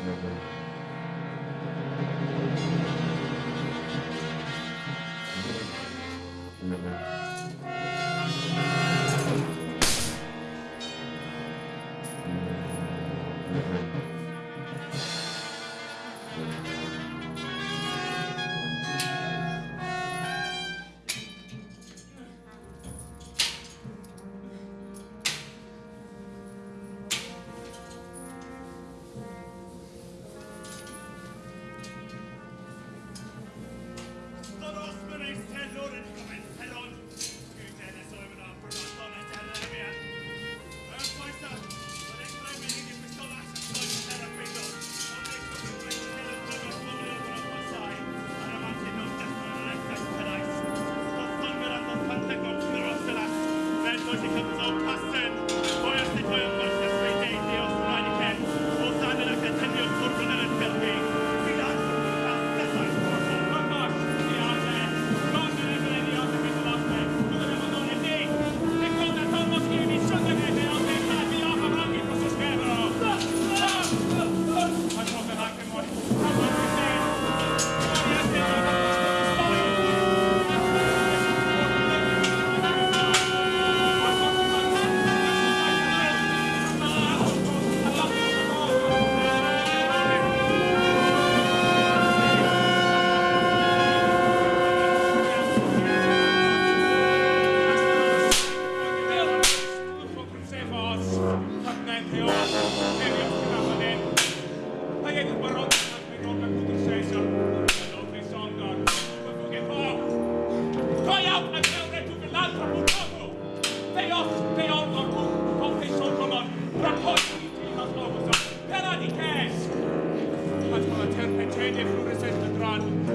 Amen. one.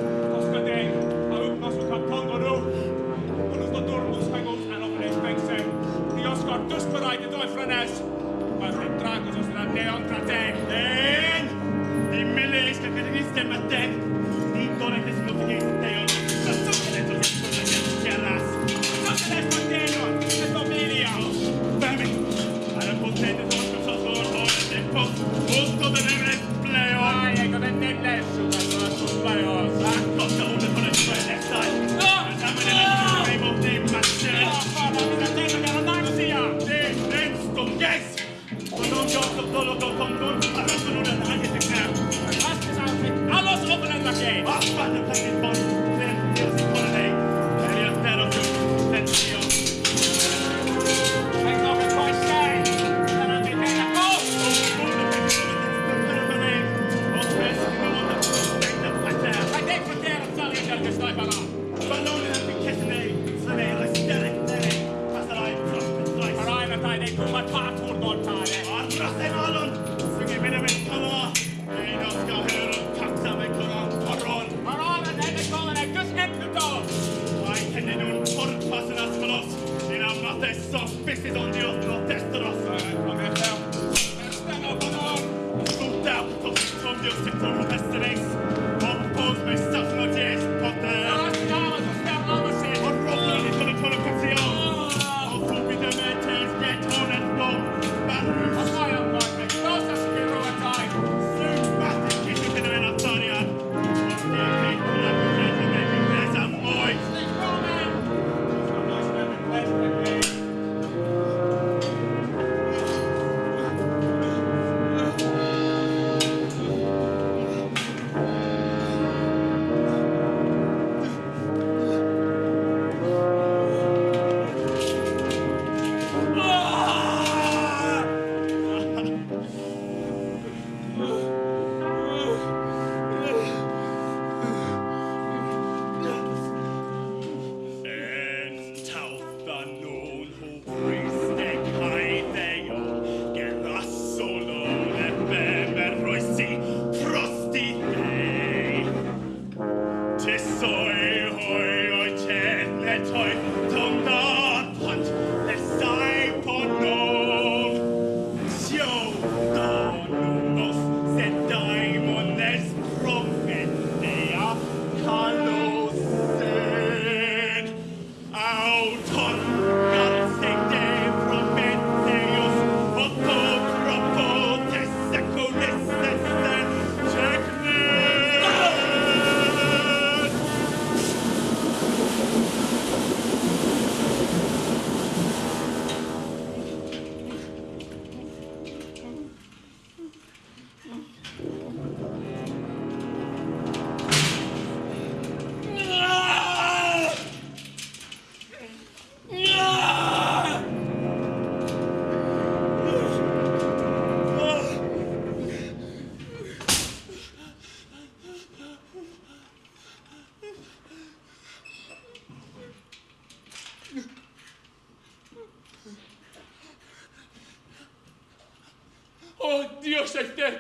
шахтер,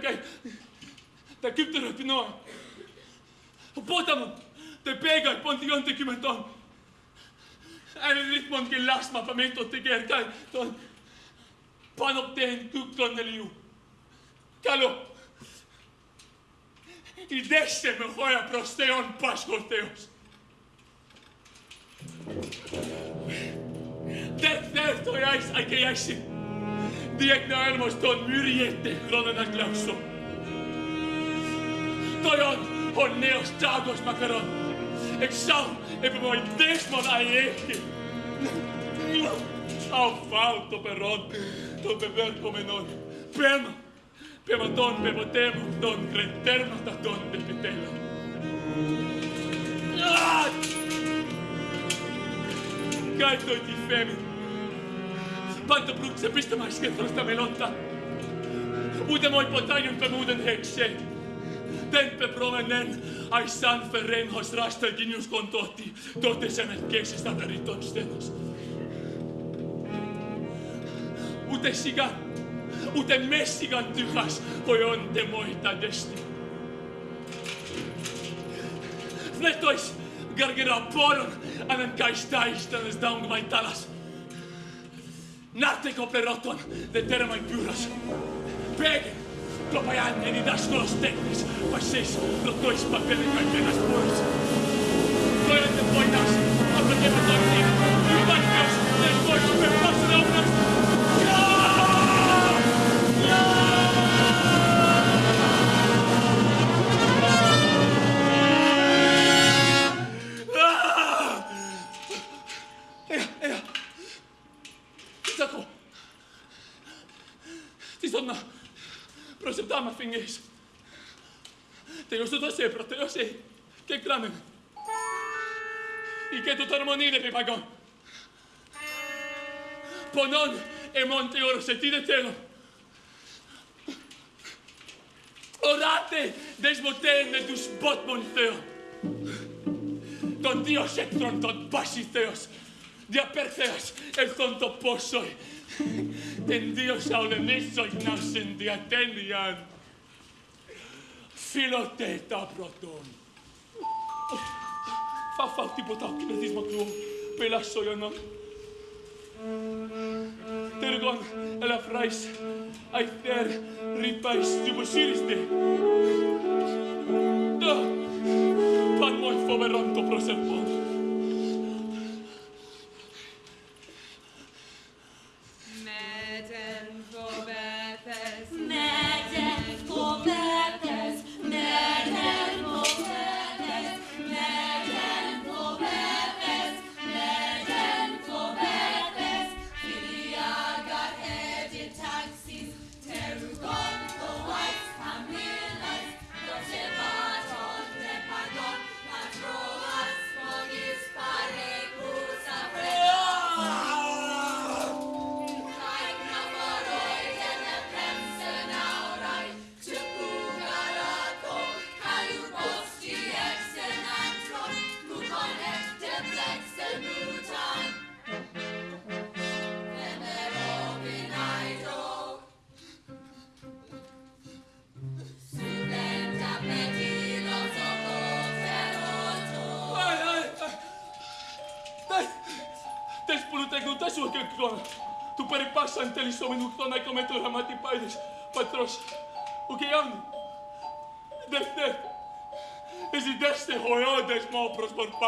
таким τεραπεινών. Ο πόταμο τε πέγα λοιπόν, ποντιών τε κυμετών. Ένα ρύθμον και λάσμα παμέτω τε κερκάι των πάνω πτέν κούκτρον ελιού. Καλό. Ιδέστε με χώρα προς Θεόν Πάσχος Θεός. Toion, hon neos tragos macaron. Exau, moi desmon aiechi. Au falto peron, to beber comenon. Pema, pema don bebotemo, don creterma da don de pitela. Ah! Kai ti femi. Panto brux, pistä maiskin tuosta melotta. moi voi potaion pemuuden hekseen tempe provenen ai san ferrem hos rastaginius con toti, tote senet piexis tatariton stenos. Ούτε σιγά, ούτε μέσιγαν τυχάς, χωιόντε μόητα δέστη. Βλέτοις, γαργερά πόρον, αναγκαϊστάις daung δάουγ talas. Νάρτε κοπλερότον, δε τέρα μαϊ πύρος. Πέγεν, Kopaj di daš to steknis, pa šeš, do to iš papere kaj te nas bojiš. To je te boj naš, a to je te boj naš, i baš još, ne bojiš, me pasne obraz, dama fingis. Te uso da se proteo se che clamen. I che tutto armonile pe pagon. Ponon e monte oro se ti detelo. Orate desmotene dus bot monteo. Ton Dios εκ των των πάσι Θεός, el tonto των το Denn Dios aulemissos nas in diatenian φιλοτέτα πρωτών. Θα φάω τίποτα ο κινητισματού, πελασσόιωνον. Τεργόν, ελαφράις, αιθέρ, ρυπάις, δημοσύριστη. Πανμόι φοβερόν το προσευχόν.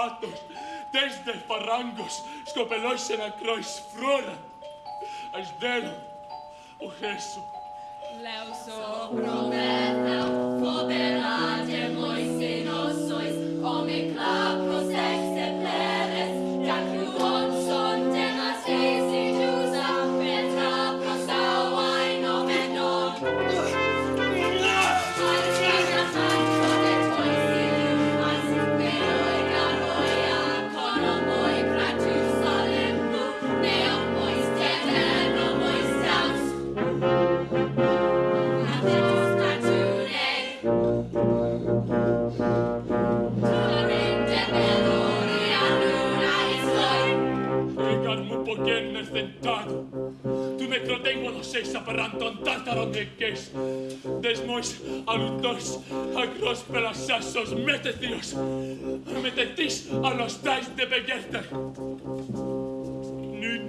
zapatos, desde farrangos, escopeloxe na cruz frora, as deram o Jesus. resto. Leuso prometa, poderá de morrer. καταροντεκές, δεσμός αλουτός, ακρός πελασάσος, μετεθείος, μετεθείς αλωστάς δε πεγέρτερ. Νυν,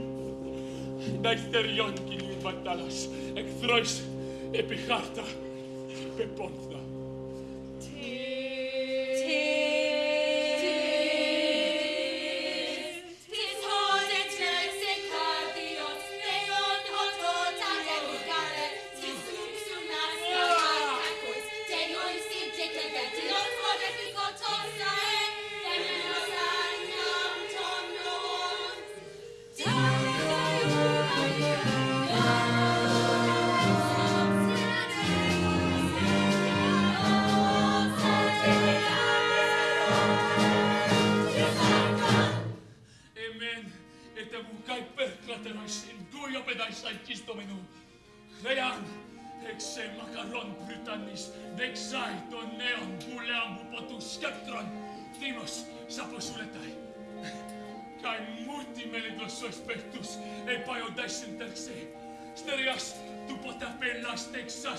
δαϊστεριόν κυλίου πατάλας, εχθρός επί χάρτα, πεπόνθα.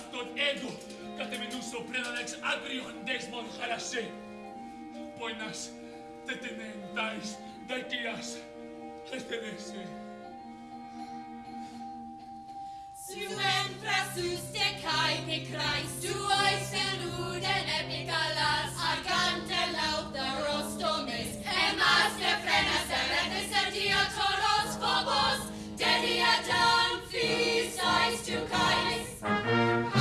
αυτόν έγκο κατεβαινούσε ο πρέλανεξ άγριον δέσμον χαρασέ. Πονάς, τε τενένταεις, δακίας, αστελέσαι. Symen frasus de caipe crais, duois veluden epicalas, argante lauta Rostomis, emas de frenas eretes erdia toros phobos, dedia dan fis to cais.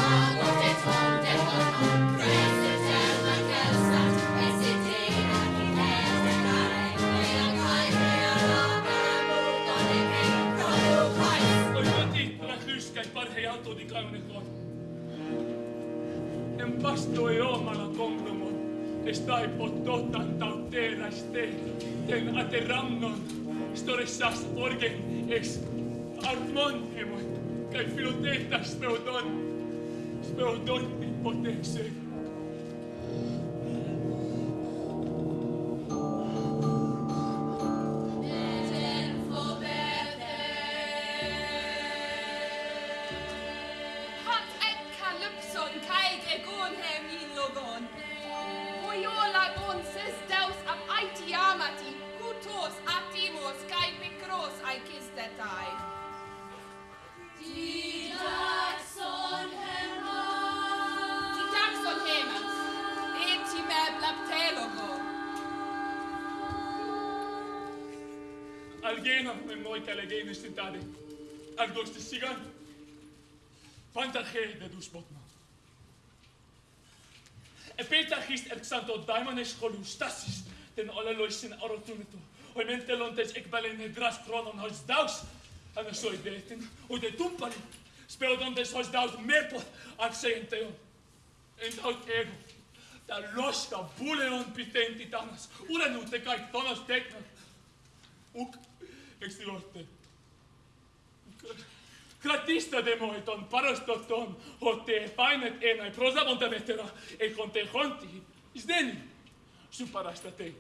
vasto e omala kondomon, estai pototan tautera ste, ten aterrannon, storessas orgen ex armon emon, kai filotetas speodon, speodon potesse. Gnade att gudstestigan Pantarche de dus botma. Επέταχεις εξάντο δάιμονες χολούς στάσεις την ολελόησιν αρωτούν του. Ο εμέν τελώντες εκβαλέν εδράς χρόνων ως δάους, ανεσόι δε την, ούτε τούμπαλη, σπέοντοντες ως δάους μέπο αξέν θεόν. Εν τάου τέγω, τα λόσκα βούλεον πιθέν τιτάνας, ουραν ούτε καϊκ τόνος τέκνα. Ουκ, εξτιλόρτε. Κρατήστε δε μου τον παροστοτόν ότι επάινετ ένα προζάβοντα βέτερα εκοντεχόντι εις δένει σου παραστατέ.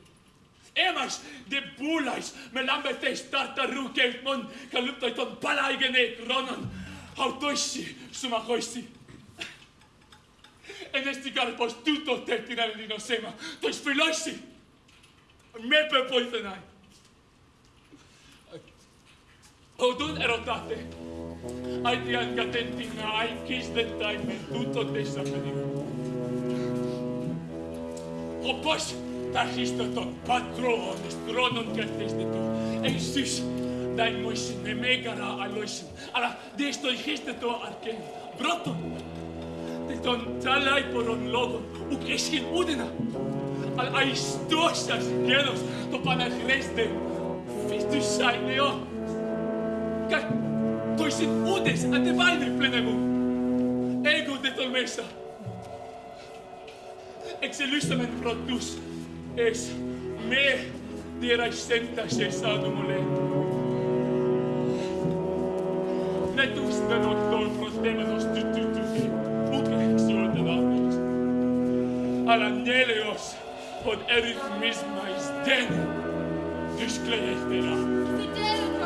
Έμας δε πουλais με λάμπετες ταρταρούκε μον καλύπτω τον παλάγενε κρόνον αυτοίσι σου μαχόισι. Εν εστικάρ πως τούτο τέτοινα ελληνοσέμα το εισφυλώσει. Με πεπόηθενάει. Οδούν ερωτάτε. Αιτίαν Catentina, I kissed the time, τούτο τέσσερα παιδί μου. Όπως ταχύστα των πατρών, στρώνων και θέστε του, εσείς δεν μου είναι μέγαρα αλόησιν, αλλά δεν στο είχεστε το αρκέν. Πρώτον, δεν τον τραλάει πολλών λόγων, ουκ έσχεν ούτενα, αλλά αιστώσας γέρος το παναχρέστε, φίστους σαν νεό. Κάτι Toi sit udes ante vainri plenemu. Ego de tolmesa. Ex illustamen protus es me dirai senta cessadum ole. Netus de noctol prostemenos tu tu tu tu putre exor de labios. Al aneleos od erith mismais dene discleestera. Fidelum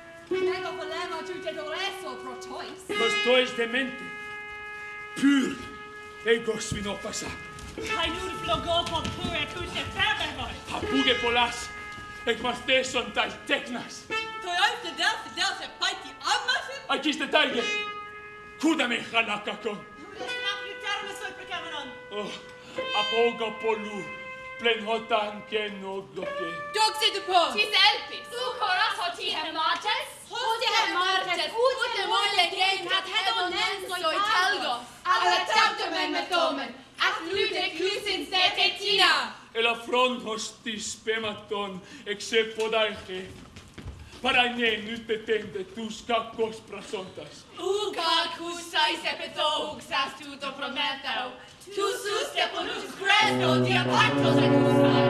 Prego voleva aggiungere adesso pro choice. Costois demente. Pur. Ego svino pasa. Cainul flogopon pur et ute fabemoi. Hapuge polas. Ec mas teson tai tecnas. Toi oifte delfe delfe paiti ammasen. Acis detalje. Cudame hanakakon. Desnafritarme soi precaveron. Oh, apoga polu. plen hot anche no glocke. Doxi de po. Tis elpis. Du coras hoti hermates. Hoti hermates. Ute molle gen cat hedon so i talgo. Alla taptomen met domen. Ac lude clusin se tetina. E la front hostis pematon, except podaiche para ne nus petente tus cacos prasontas. Uga cusa is epito uxas tu to tu sus te ponus credo di apartos et kusai.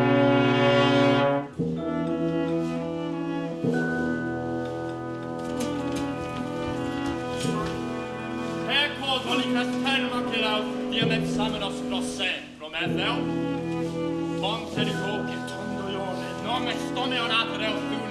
Ecco, dolicas perma che lau, diem et samenos prosse, prometeu. Ponte di copie, tondo ione, nome stone onatere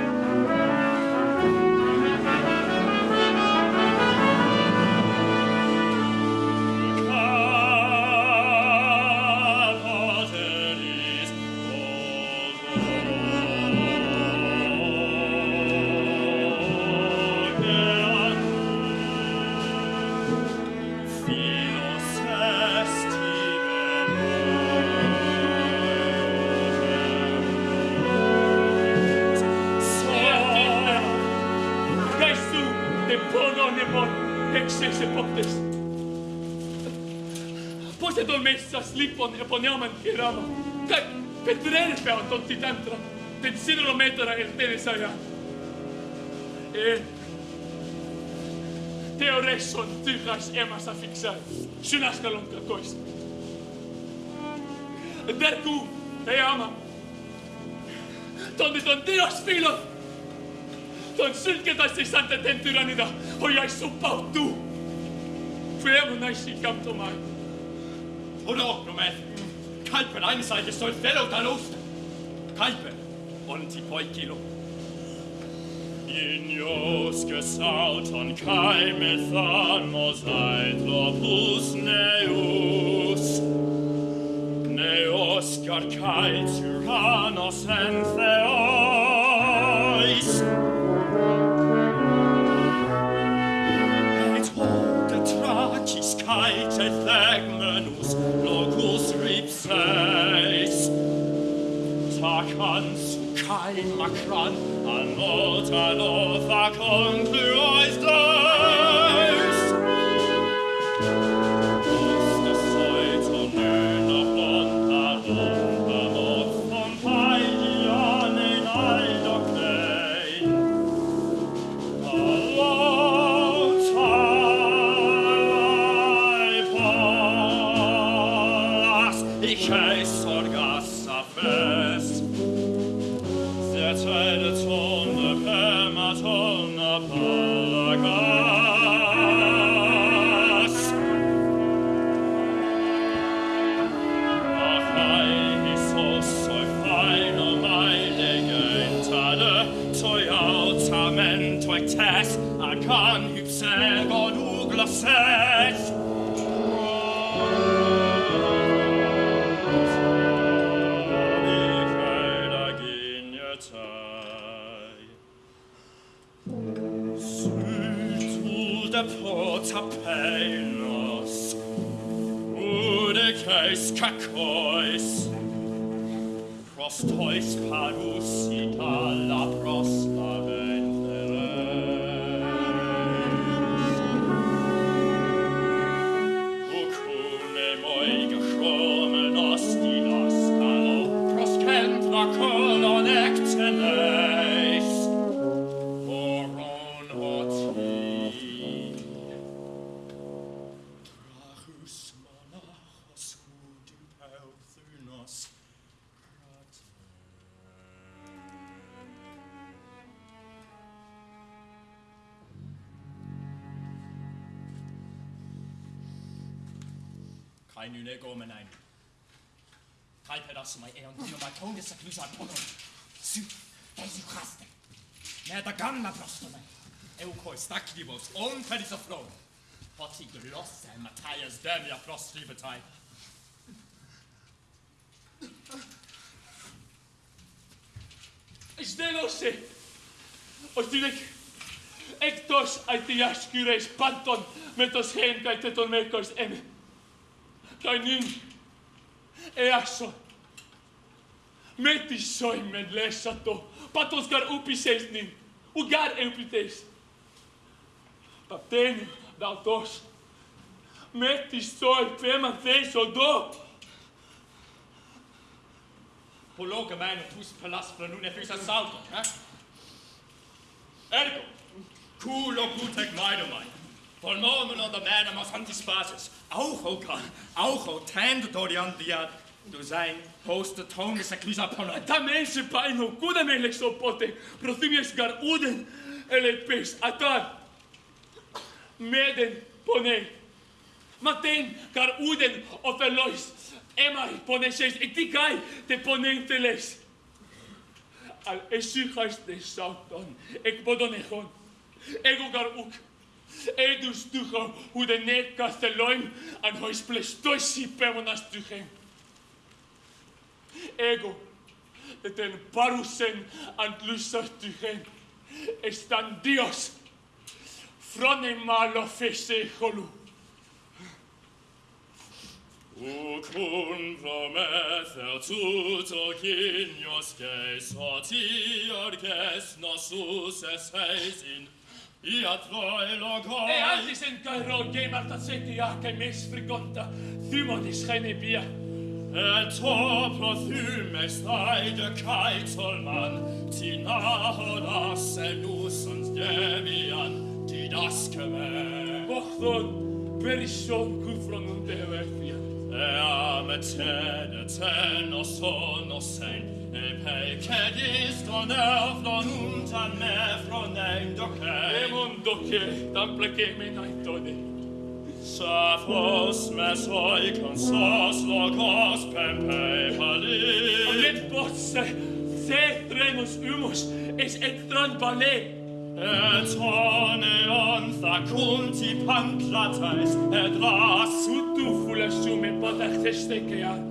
Japonelman Hirama. Как Петренфелд от Титантра. Тецидро метра е тенесая. Е... Teorekson tyhäs emässä fiksää. Synäskalon katois. Derku, ei ama. Tonne ton teos filot. Ton sylketäisi santa tu. Hojais suppautuu. Pyömä näisi mai. unordnumet. Kalpen einseitig soll Stellung der Luft. Kalpen und die Poikilo. In Inios gesauton kai methanos aetropus neus. Neos kai tyrannos en theois. Et hoc de tracis cae te kein Lackschran, an Ort, an Ort war Konfluor. kai nu ne go menain. Kai pedas mai eon dio mai tonge sa klusa pono. Su, dai su haste. Ne da gamla prostone. Eu koi stakdivos on pedis of frog. Poti glosse Matthias demia frostribetai. Στέλωσε. Ο Στήλεκ, εκτός αιτίας κυρές πάντων με το σχέν καείτε τον μέκος εμε. cainin easso metis soi med lessato patos gar upises nin. Ugar eupites papteni dautos metis soi fema theso do. Poloca mano tus pelas planune fus assalto, eh? Ergo, culo cutec maidomai, polmonum od venam santis basis, auch okan, auch o tend dorian dia, du sein post tonis ecclisa polna, da mensi paino, kudem elex opote, prothimies gar uden, elepis, atan, meden ponei, maten gar uden ofelois, emai poneseis, et dicai te ponenteles, al esihais de sauton, ec bodonechon, ego gar uk. Edus tucho u de net castelloin an hois plestoisi pevonas tuchem. Ego, et en parusen ant lusas tuchem, estan dios, frone malo fese holu. Ut cum prometer tut oginios, ges hatiar, ges nasus es heisin, Ia troe logo. E altis en cairo ge martaseti ac ah, e mes frigonta. Thymodis gene bia Et ho prothym est aide caetolman das en usans devian Didaskeme Bochthon perishon gufron un devertia Eam eten eten os sono sen, e peche disto nervo nun tan me fronem doce e mon doce tan pleche me naito de sa fos me soi con sos logos pem pei pali amit posse se tremus humus es et tron pali et hone on fa culti pancratas et ras sutu fulas sume potas steckeat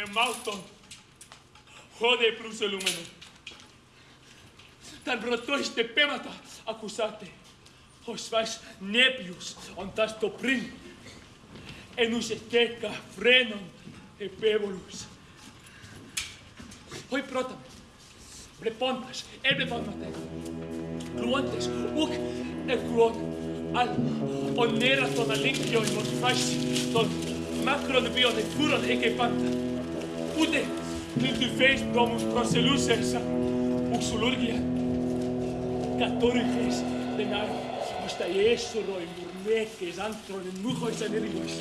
de Mauton. Jode pruse lumeno. Tan roto este pemata, acusate. Os vais nepius, ontas toprin. Enus esteca, frenon, epébolus. Hoy prótame. Repontas, ebre pamate. Cruantes, uc, e cruot. Al onera toda limpio y vos vais ton macro de bio de furon e que pantas. pude niti Facebook proseliu se sa uksulurgija. Katoli fez denar. Musta e i murneke iz antroni e sa nerivojs.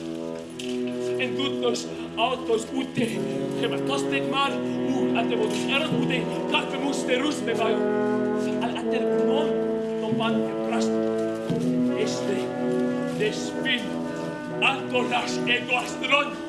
En tuttos autos pude hema kastek mar u ate vodus eros pude kahve muste rusme vaju. Al ater no no pante prast. Este despin. Antonash ego astron.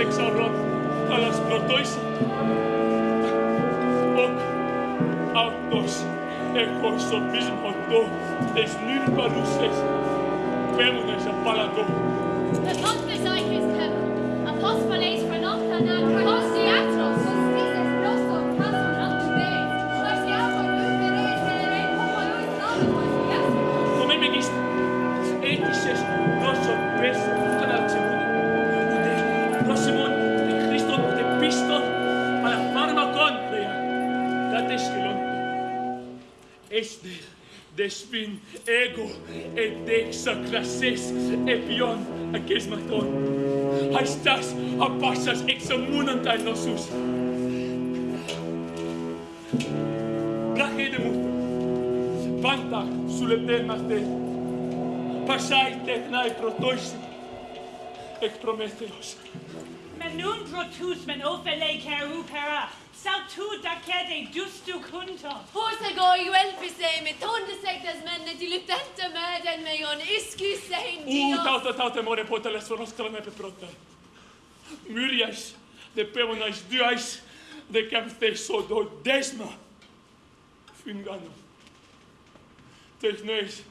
εξαρρών, καλάς πρωτόης, οκ, αυτός εκπροσωπισμόν do des νυν παρουσίας, a palato The Lord is his heaven. despin ego et dexa classes epion aces maton. Haestas apassas ex omnunt ad nosus brachede mut. Vanta sulle temas de passai technai protois ex prometheos. Men nun pro tus men ofelei caru perach Saltu da cede giustu cunto. Forse go i elpi se me tonde sectas menne dilutente meden meion iscu sein dios. Uh, tauta, tauta, more potele sono strane pe prota. Myrias de pevonais diais de capte sodo desma. Fingano. Techneis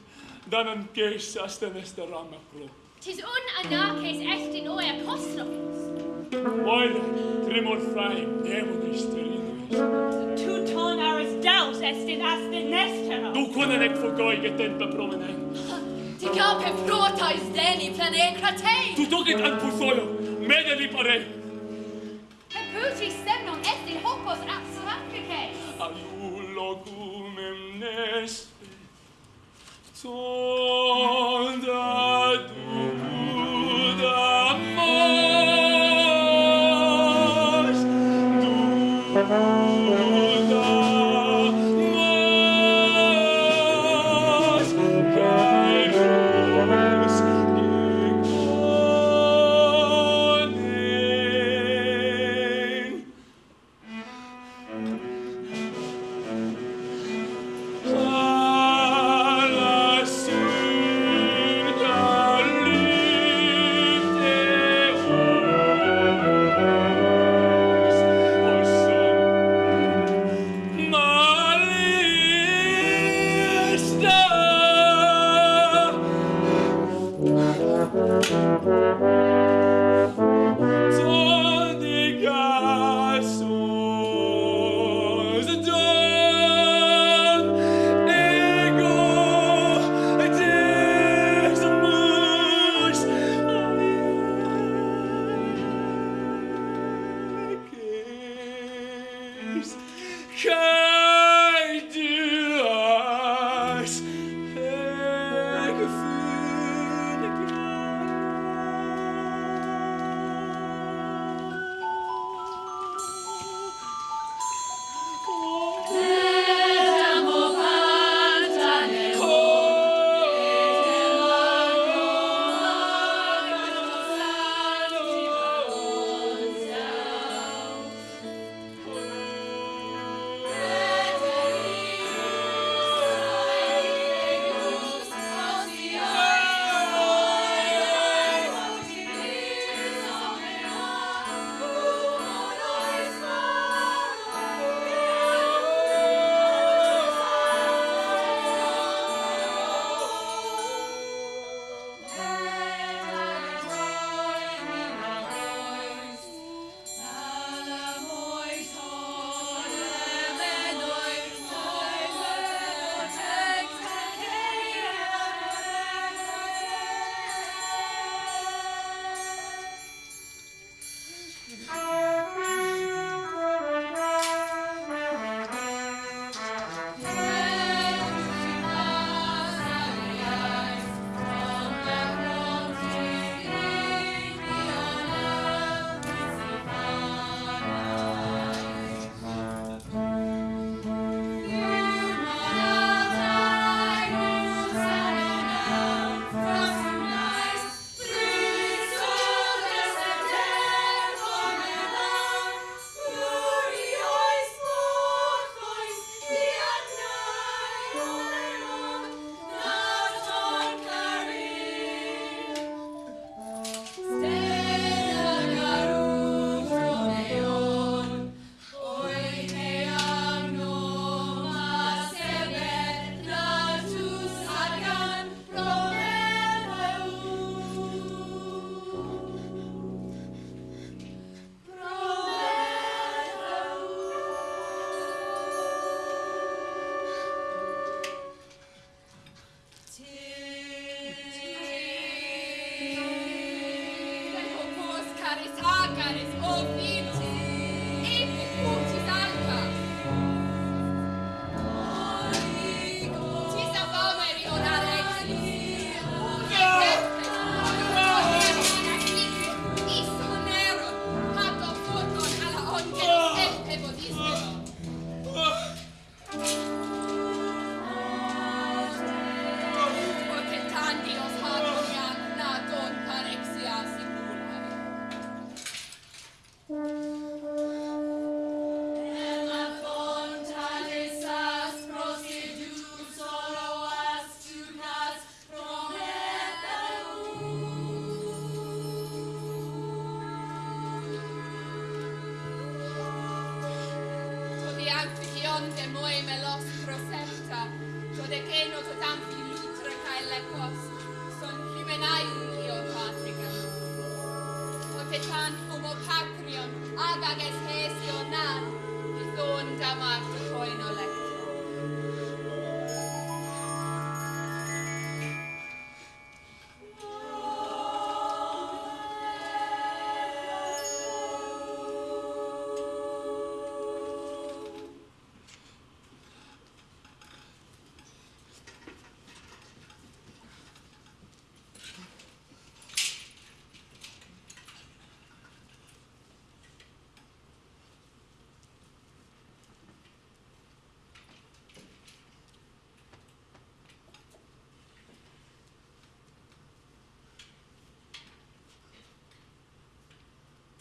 danan keis asten este rama pro. Tis un anarches est in oia cosnopis. Moin, tremor frai, demonis Tu ton aris daus est in aste nestera. Duquanen et fogoi getenta promenent. Dicape protais deni plane cratei. Tu docet ad pusolo, mede li pare. Per puti semnon est in hocos abstractices. Aliulo cum emnes, sonda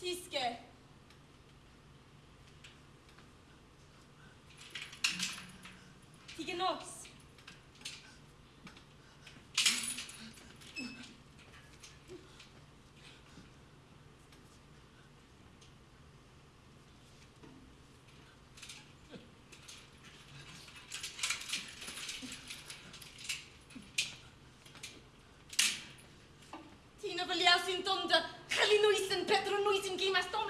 Kiske. Tigenox. Tino in Tonda. Natalie nu-i sunt, Petru nu-i sunt, Clima Stone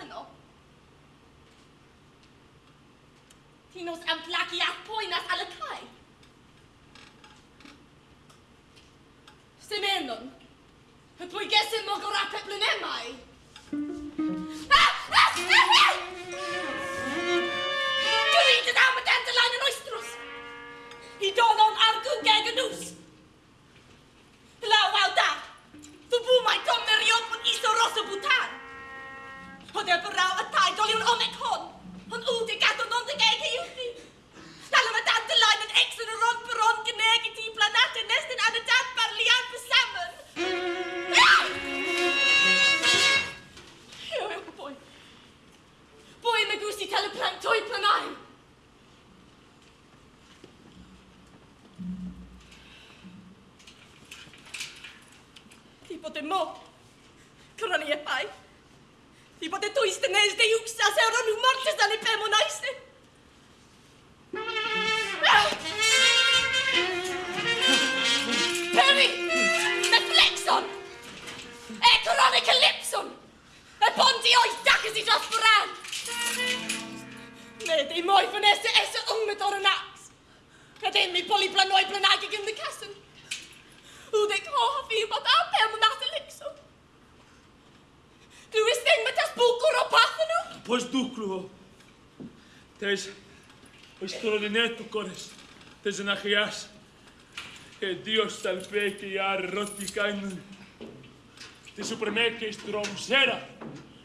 Είπατε το είστε νέες δε ιούξας, αιωρώνου μόρτες να λυπέμωνα είστε. Περί, με φλέξον, έκρον εκελύψον, επόν τι όχι τάχες οι σας φράν. Ναι, δε μόι φωνέστε έσε ung με τώρα νάξ. Δε μη πολύ πλανόι πλανάκι και με κάσεν. Ούτε κόφι, μα τα απέμωνα τελίξον. Du bist eng Μπουκουροπάθαινο. Πώς ντούκρουβο. Τες, ως τρολινέ του κόρες, τες να χρειάς. Ε, δύο σταλπέ και οι αρρώτη κάνουν. Τη σουπερμέκες τρομζέρα,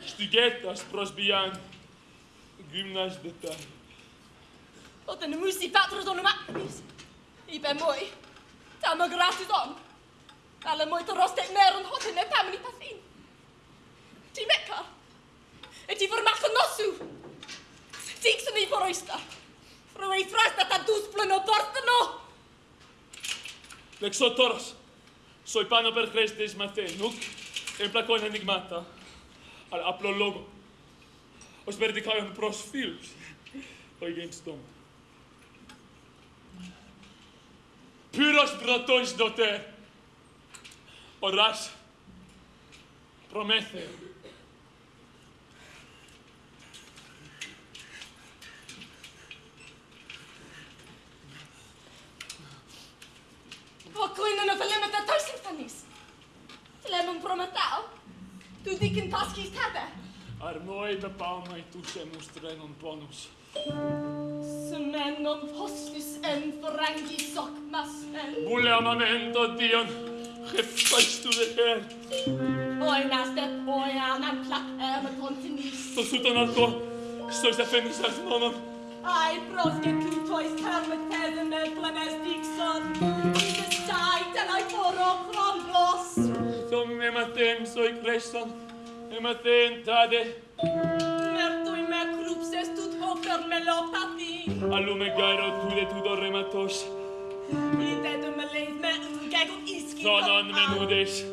στην κέτας προσβιάν. Γυμνάς δετά. Όταν μου είσαι πάτρος όνομά της, είπε μου, θα με γράψεις τον. Αλλά μόι το ρώστε μέρον, όταν επάμενη παθήν. Τι μέκα, Ydy fy mach yn nosw. Dig sy'n ei ffordd oesta. Rwy'n ei thras dat a dŵs blyn o borth yno. Λεξότορος, soy πάνω per Christis Mathenuk, εμπλακών ενιγμάτα, αλλά απλό λόγο. Ως περιδικάιον προς φίλους, ο γέννης τόμα. Πύρος βρατώνεις νοτέ, οράς, προμέθεο. O clean and the lemon that tastes funnies. The lemon from a tau. Tu dikin paskis tabe. Ar moi da palma i tu se mustre non bonus. Smen non postis en frangi soc mas en. Bule amamento dion. Hefais tu de her. Oi nas de poi ana me continis. To sut an alto. Stois da fenis nonon. Ai, proske tois kermet, tezen, medlen, es dixon. Thank. tempsoi crescon, matentade. Mertui me crupses tut hofer melopati. Allume gairo tude tudor rematos. Itetum leis me ungegum iski. Sonon menudes.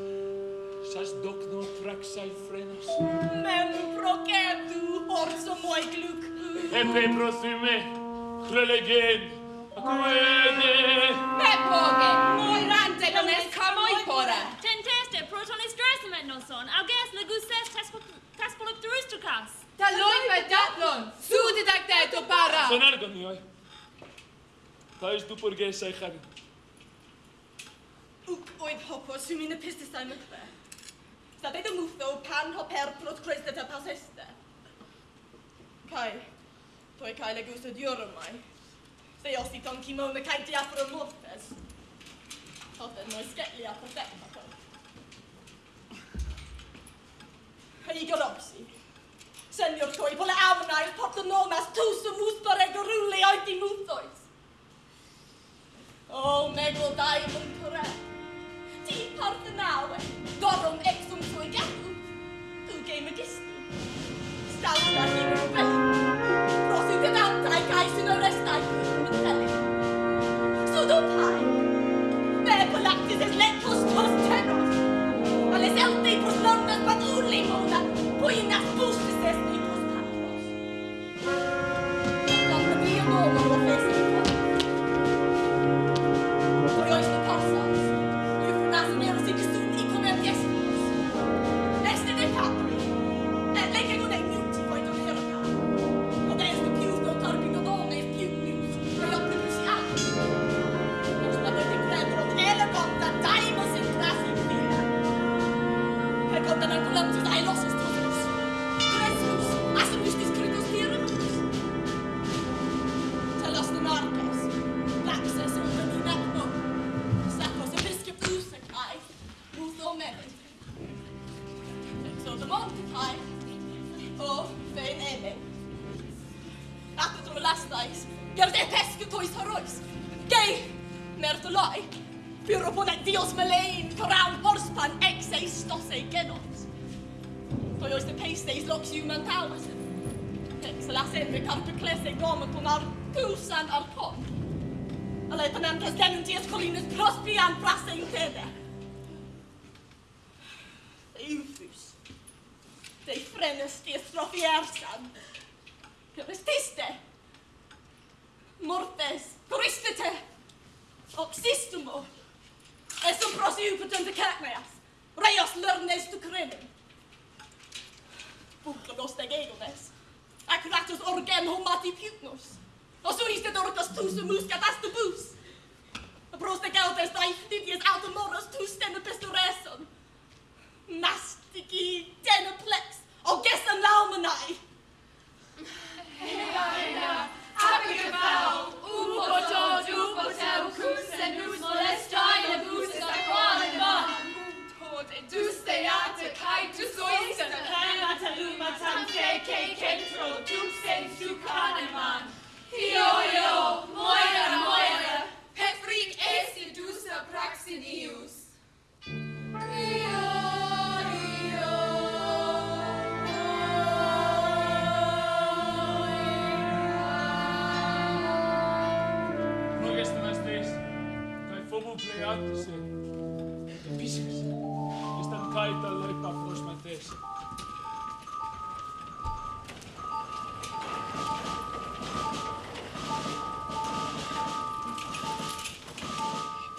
Sas docno traxai frenos. Mem procetu orsomoi gluc. Et petro sime, clelegen. Quede! Peppoge! Mollante non escamoi pora! Tenteste, proton estresament non son, auges legustes taspolopterustucas! Taloi pedatlon! Sudi dacteto para! Son ergo mioi! Tais du purges ei xabi. Uc oid hopo, sumine pistis ai mcfe. Staded y mwtho pan hoper prot croesdet y pasesta. Cai, toi cael y gwsod diorymau. Fe os i donci mewn y cael diafr o'r mortes. Oedd yn oes getli a pethau ac oedd. Heigor opsi. Senio'r troi bole awnau, mas tws o mwth bareg o rwle oed i mwthoes. O, megl dau mwyn cwrel. Di parth yn awen, gorwm exwm trwy gadw. Dw geim y gistw. Stawn a hi mewn. kai sino restai mitelle. Sudopai. Me polactis es lentos tosteros. Alles elte pros normas pat urli mona, poi nas pustis est ni pros patros. Quando io novo lo fesi, kommt, wenn man Kulanz ist, ein Luxus.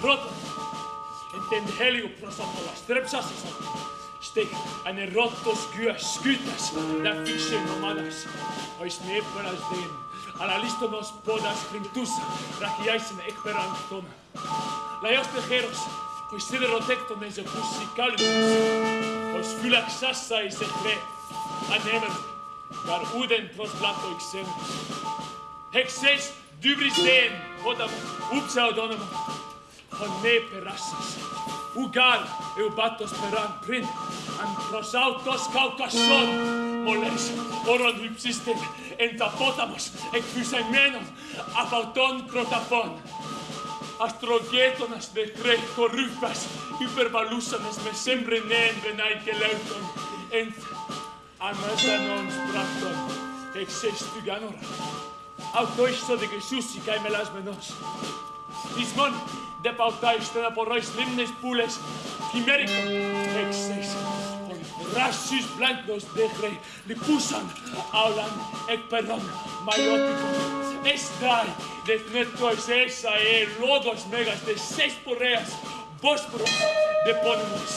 Råtta. Inte en helg upprasatala strepsassa Steg en råttos kyö skytäs, nää fiksen omanas. Ois ne eppäräis teen, ala listonos podas kring tussa, räkiäisen ekperantona. Läjäs teheros, ois siderotektonen se pussi kalvis. Ois kyläks sassaiset me, anemer, kar uuden tros blatoiksen. Hekses dybristeen, hodam upsaudonoma. con me perassis. Ugar eu batos speran prin, an pros autos caucason, moles oron hypsisten entapotamos ec physaemenon apauton crotapon. Astrogetonas de tre corrupas hypervalusanes me sembrenen que leuton ent amatanon ex ec sestuganora. Autoisto de Jesusi cae melas menos. Ismon, Δεν de pautáiste να πορρώεις λίμνες πουλες. Χειμέρι εξές Ράσις μπλάντος δέχρε λυπούσαν. Αυλαν εκ περών μαλλιώτικων. Εστράει δεθνέτος έσα ελόδος μέγας δε σες πορέας Βόσπορος δε πόνιμος.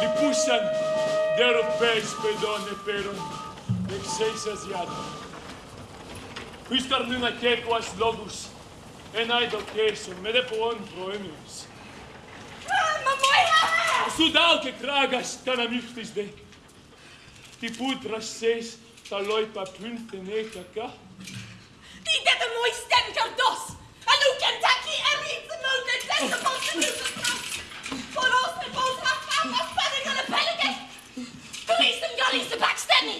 Λυπούσαν. Δε ροπές παιδών επέρων. Εξές Ασιάτων. Ύσταρνουν ακέκουας λόγους ενάιτοκέσουν με δε πόν προέμιος. Μα μόια! Σου δάλ και τράγας τα de μην χτισδέ. Τι πούτρας σες τα λόι παπούν τενέ κακά. Τι δε δε μόι στέν καρδός! Αλλού κεντάκι εμείς μόντε δεν θα πόσε μίσος μας. Πολλός με de αυτά μας πάνε γαλε πέλεγες. Του ήσουν γυαλίσου παξτένι.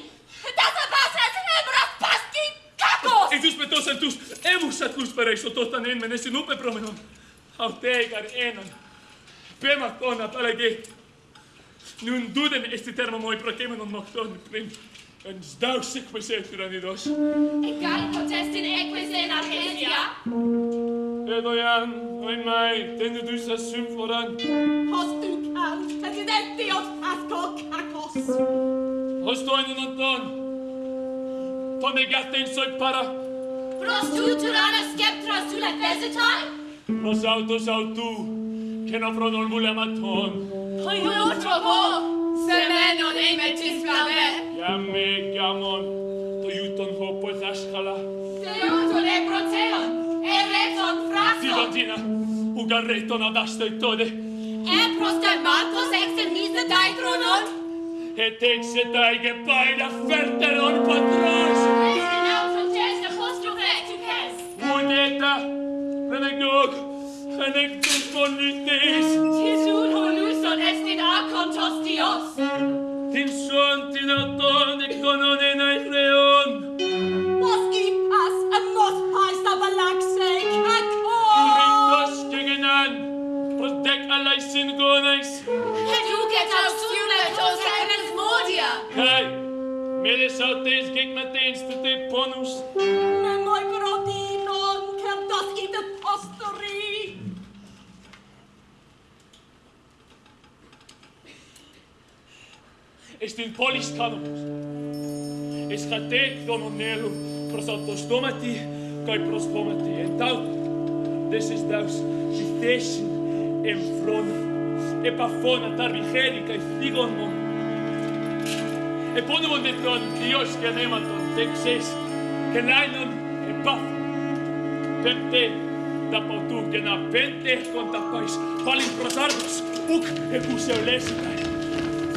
Τα θα πάσα έτσι με μπραφ de Κακός! Ιδίως με τόσα τους έμουσα τους περέσω τόσταν εν μενέ στην ούπε προμενών. Αυτέγαρ έναν. Πέμακτον απαλλαγή. Νουν τούτεν εστι τέρμα μόι προκέμενον μοχτών πριν. Εν σδάους εκπεσέ Egal Εγκάλ ποτέστην εκπεσέ εν αρχέσια. Edoian, oin mai, tende du sa sym foran. Hos du kan, presidentiot, asco kakos. Hos toinen anton, to negaste in soi para. Pros tu turana skeptra sulla vegetai? Pros autos autu, che non frodol mule amaton. Poi io trovo, se me non ei metis flame. Iamme, gamon, to iuton hopo et ascala. Se iuton e proceon, e reton fraso. Sidotina, ugarreton ad astoi tode. E prostem mantos externis de daitronon? et exetai gepaira ferteror patros. Uneta, renegnog, renegtum bonitis. Tiesun holuson est in acontos Dios. Tim sunt in auton e cononen ae reon. Mosci pas, am mos pas avalaxei, ac o! Rindos gegenan, os dec sin gonais. Educet aus Dios eres modia! Kai, mele sautes geg matens te te ponus. Ne noi proti non certas idet posteri. Est in polis canomus. Est catec domonelum prosatos domati, kai prostomati. Et des desis daus, citation en front e paffona tarvi helica e figomo. E poi non detto a Dio che ne ma tu e xes che da potu che na pente con ta pais val in protardos uc e puse o lesica.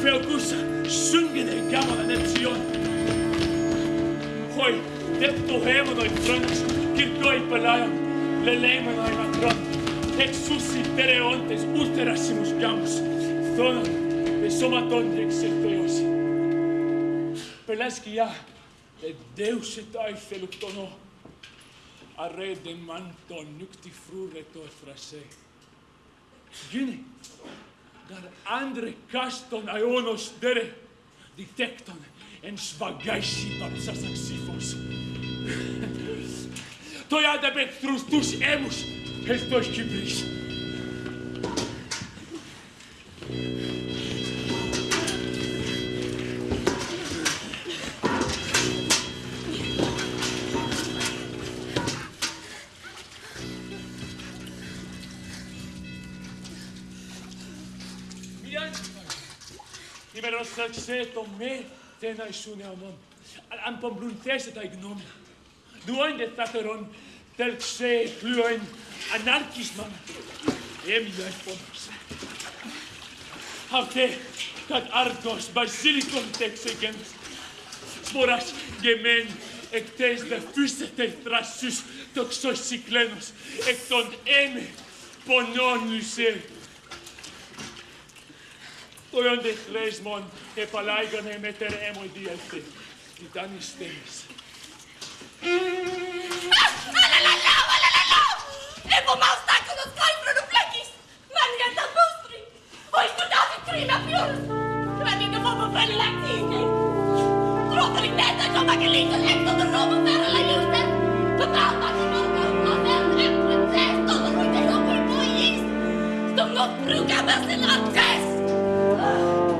Feo cus sungene gamma la nezion. Hoi, detto hemo noi trans, kirkoi palaio, le lemo noi matrons et sus in tereontes ulterasimus jamus, zona de somatonde exerteos. Pelasci ia, et deus et aife luctono, a re de manto nucti frure to frase. Gine, dar andre caston aionos dere, detecton en svagaisi papsas axifos. Toia de emus, Helpości bliż. Nimer ostracse to me tena isune amon. Al ampon bluntese ta ignom. Duoin de tateron, tel xe pluoin anarchismam έμεινε πόνος. Αυτέ κατ' άρκος βασίλικον τεξεγένς, σποράς γεμέν εκτές δε φύσετε θρασούς το ξοσυκλένος, εκ των έμε πονώνουσε. Το ιόντε χρέσμον επαλάγανε με τερέμο διέλθε, ήταν εις τέμις. avevo maustaco lo scalfro non plequis, mangiata mostri. Ho studiato in prima più, ma mi dovevo fare la tigre. Troppo in testa, come che lì, ecco, dovevo fare la giusta. Papà, ma che non Don't look through cameras in our chest!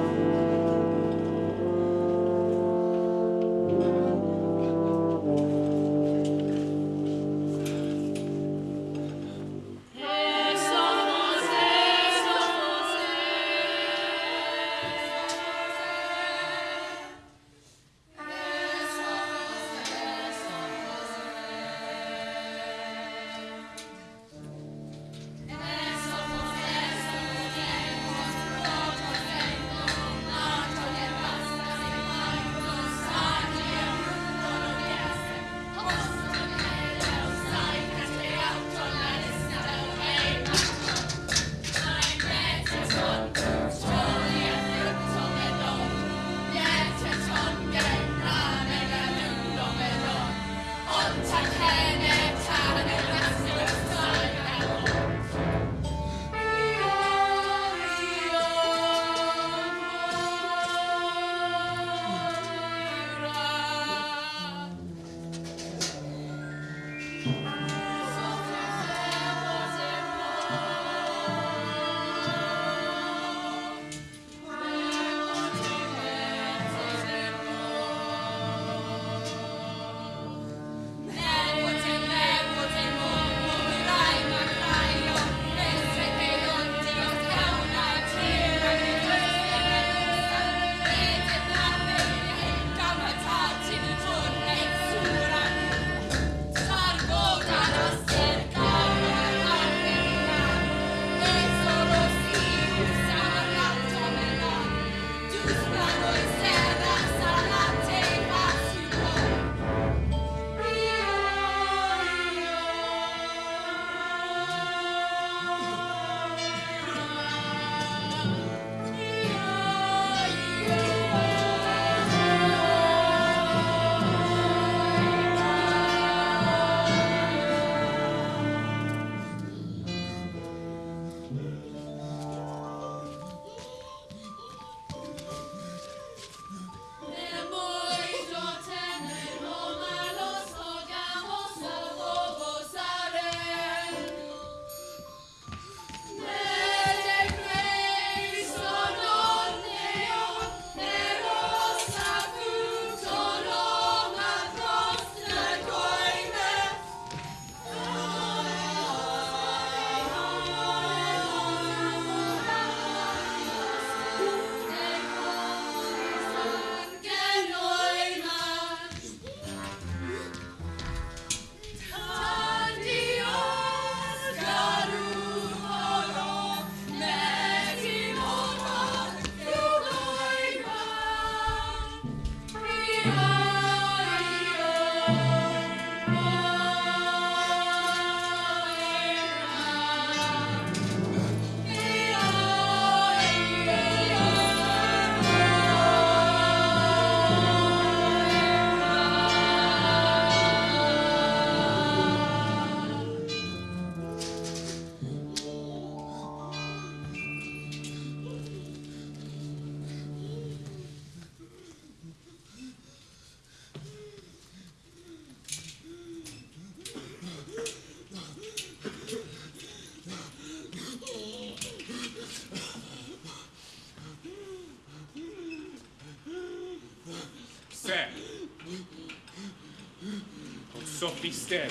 pistem.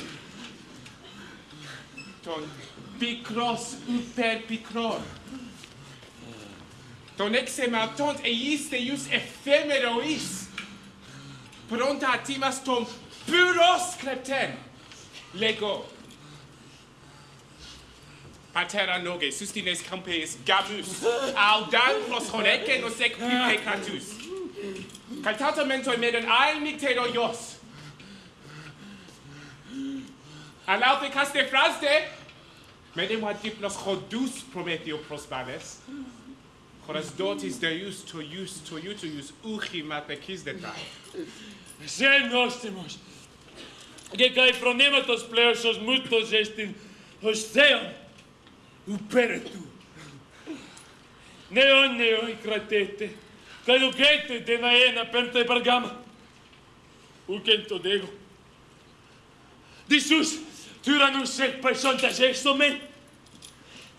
Ton picros uper picror. Ton exematont eiste ius ephemerois. Pronta timas ton puros klepten. Lego. Patera noge, sustines campes gamus, audan pros horeke nos ec pipe catus. Caltata mentoi meden ael mictero ios. An alfe caste fraste, medem wat dipnos chodus prometheo prospanes, choras dotis deus to ius to iutus uchi matechis detai. Σε νόστιμος. Και καί φρονήματος πλέωσος μούτος εστιν ως θέον ουπέρετου. Νεό νεό η κρατέτε, καλουκέτε τε να ένα πέμπτα υπαργάμα. Ουκεν το δέγω. Δισούς, τυραννούς εκ πεσόντας έστω μεν.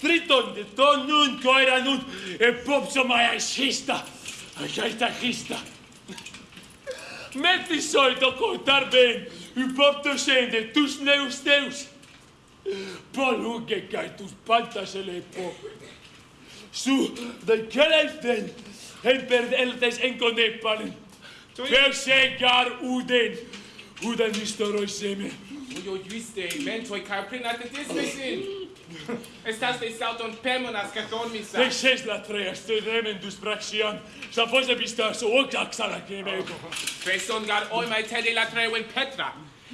Τρίτον, δε το νουν κοερανούν, επόψω μαϊασίστα, αγιάιτα χίστα. Metti soito contar ben, u pop to sende, tus neus teus. Poluke kai tus pantas ele po. Su, de keleif den, en per eltes Куда ништорой семе? Ui, ui, uiste, mentoi ca prenatetismesin! Estas de salton pemonas ca dormisa! Te ses la treas, te remendus praxian, sa fosa bistas ocac salacemego! Feson gar oimai tede la treuen Petra,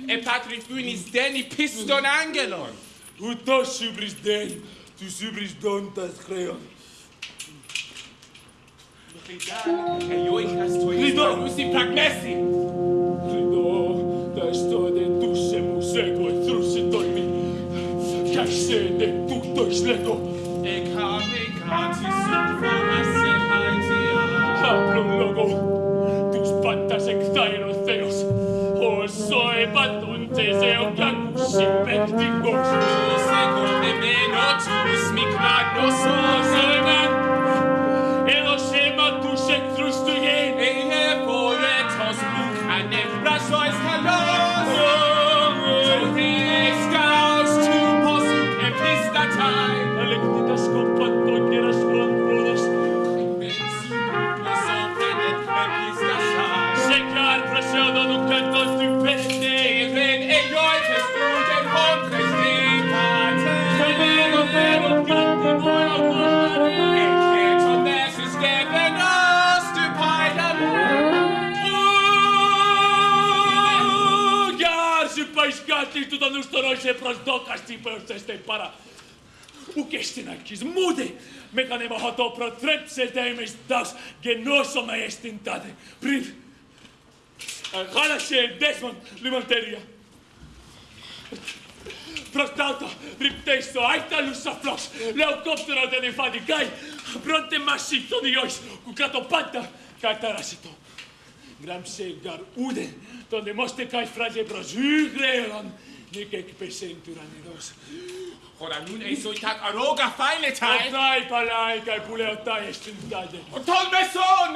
e patri funis deni piston angelon! Uto subris den, tu subris dontas creon! Rida, e ioichas tuis, Rido! Rido! Rido! Gasto de duše musego e trusi dormi dojmi. se de tutto šlego. E habe gratis und voras se haitia. Hablo logo, tus patas exaeros theos. O soe batunte seo gakushi pektigos. Segul de meno, tus mi cragno o zelena. τον ουστορόι σε προσδόκαστη προσθέστε παρά. Ουκ εστιν ακείς μούδε, με κάνε μαχατό προτρέψε δέμες δας γενώσω με εστιν τάδε. Πριν, χάλασε δέσμον λιμοντερία. Προς ταύτο, ρυπτέστο, άιταλους αφλός, λεοκόπτερο δεν εφαντικάει, πρώτε μασί τον ιόης, που κάτω πάντα καταράσιτο. Γράμψε γαρ ούδεν, τον δημόστε καί φράζε προς υγρέον, νικ εκπεσέν του ρανιδός. Ora nun ei soitat aroga failetai. Οτάι παλάι καί που λέω τάι εστιν τάδε. Ton meson!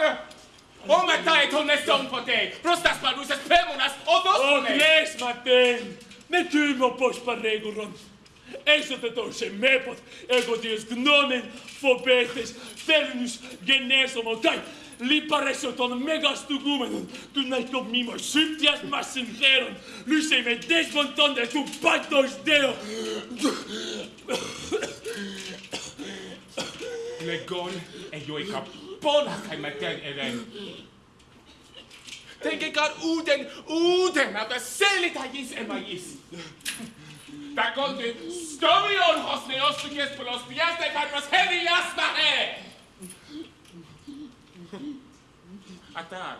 O matai ton meson pote. Prostas parusas pemonas o Ο dosone. γλές ματέν, με τίμω πως παρέγουρον. Έστωτε το σε μέποτ, εγώ τις γνώμεν, φοβέτες, θέλνους, γενέσομο, Li pareso ton megas tu gumen, tu nai top mimo subtias sincero, lui se me desmonton de su patos Le Legon e ioi capona kai maten eren. Tenke kar uden, uden, ave selita gis emagis. Da konti, stomion hos neos tu jes polos piasta kai pas heri jasna mache! atar.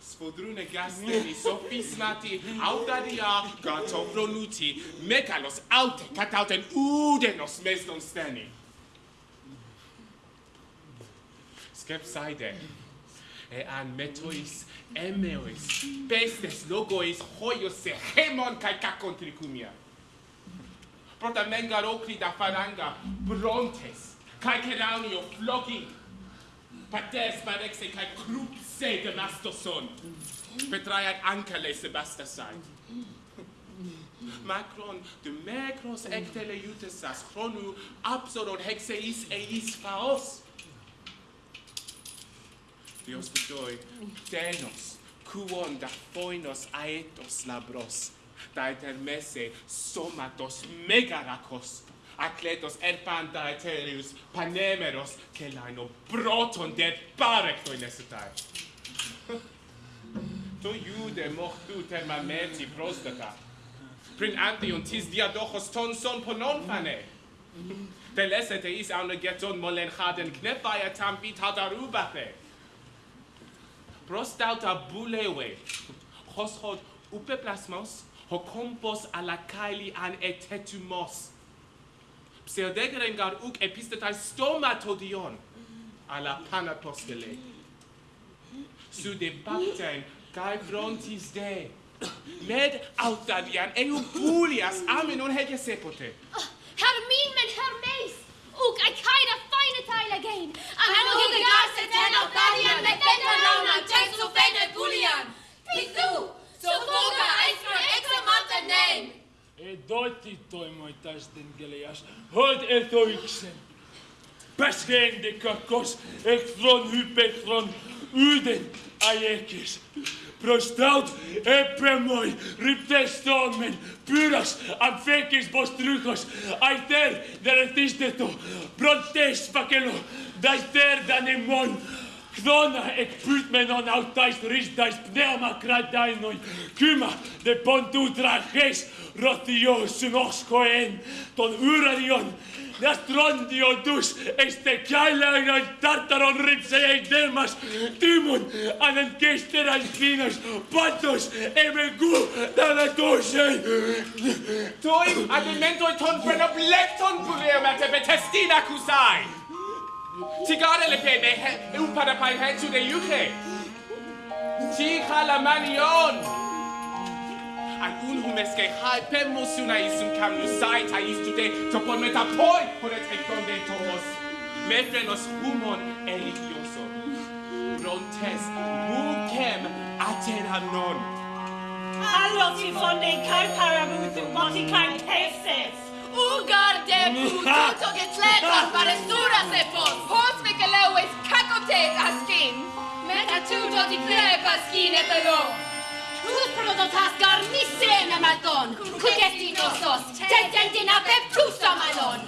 Spodrune gasteni sofismati audaria gato pronuti mekalos alte katauten udenos mesdon steni. Skepsaide e an metois emeois pestes logois hoios se hemon kai kakon trikumia. Prota mengar okri da faranga brontes kai keraunio flogging Pates parexe kai cruxe de nastoson. Betreiat ankele sebastasai. Macron de Macros ectele iutesas chronu absoron hexeis eis faos. Dios vidoi, denos, quon da foinos aetos labros, da etermese somatos megaracos, Akletos erpanta eterius panemeros celaino proton de parecto in esitae. to iude mochtu termameti prostata. Prin antion tis diadochos ton son ponon fane. Teles is aune geton molen chaden knephaia tam vit hadarubathe. Prostauta bulewe. Hoshod upe plasmos, hocompos ala kaili an etetumos pseudegren gar uk epistetai stomatodion ala alla panapostele. Sude pacten cae frontis de, med autadian eum pulias amenon hege sepote. Hermin men Hermes, uc aecaena fine tail again, anno gegas ten autadian lepenta launam cexu fene pulian. Pithu, suffoca aetra examata name. Εντότι τοιμοητάς την κελαιάς, ότι εθοήξε. Πες γέντε κακός, εχθρόν υπεχθρόν, ούδεν αέκες. Προστάουτ επέμοι, ρυπτεστόμεν, πύρος, αμφέκες μποστρούχος, αϊτέρ δερεθίστε το, προτές φακελό, δαϊτέρ δανεμόν, Κδόνα εκπύτμενον αυτάς ρίσδας πνεύμα κρατάινον, κύμα δε πόντου τραχές, rattijohsunoskoen, ton yrarion, ja strandion dus, este käiläinen tartaron ripsejä delmas, timun, anen kesterän kiinos, patos, emme ku, täällä toiseen. Toi, argumentoi ton brenna blekton puleomäte betestina kusai. Tigarele pe me, upadapai hentsu de juke. Ti kalamanion. algum rumes que hype kam caminho sai tá isto de to pon meta poi por et ekon de tomos me frenos humon religioso rontes mucem atena non Alloti von den Kalparabut und moti Karl Peses. Ugar de puto que tletas paresura se pos. Pos me que leues kakotet askin. Meta tuto do di plepas kin etalo. Tus prododd asgar nisem ymadon. Cwgedin osos, teden dyna beb trwsa manon.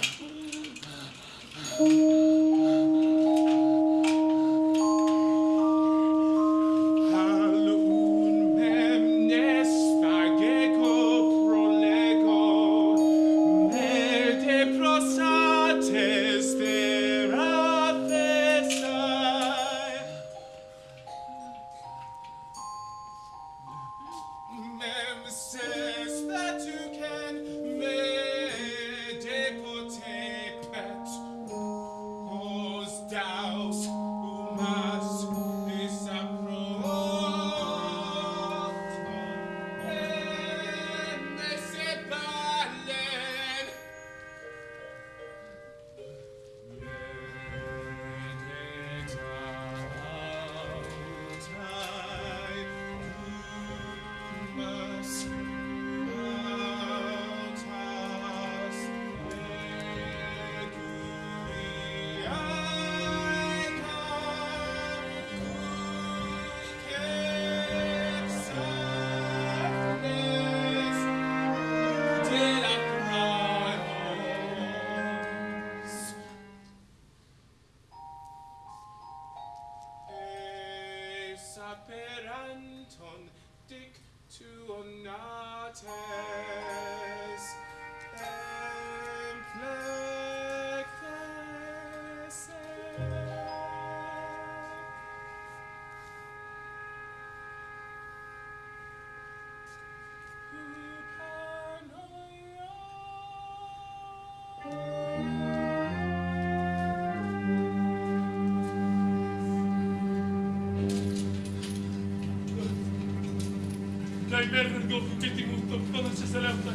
Najpierw go w bitym utopiono się selewce.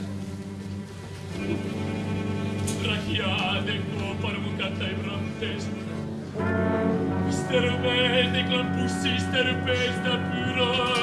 Brachiade go parmucata i bramtes. Sterupej, clampussi pusi, sterupej, da puro.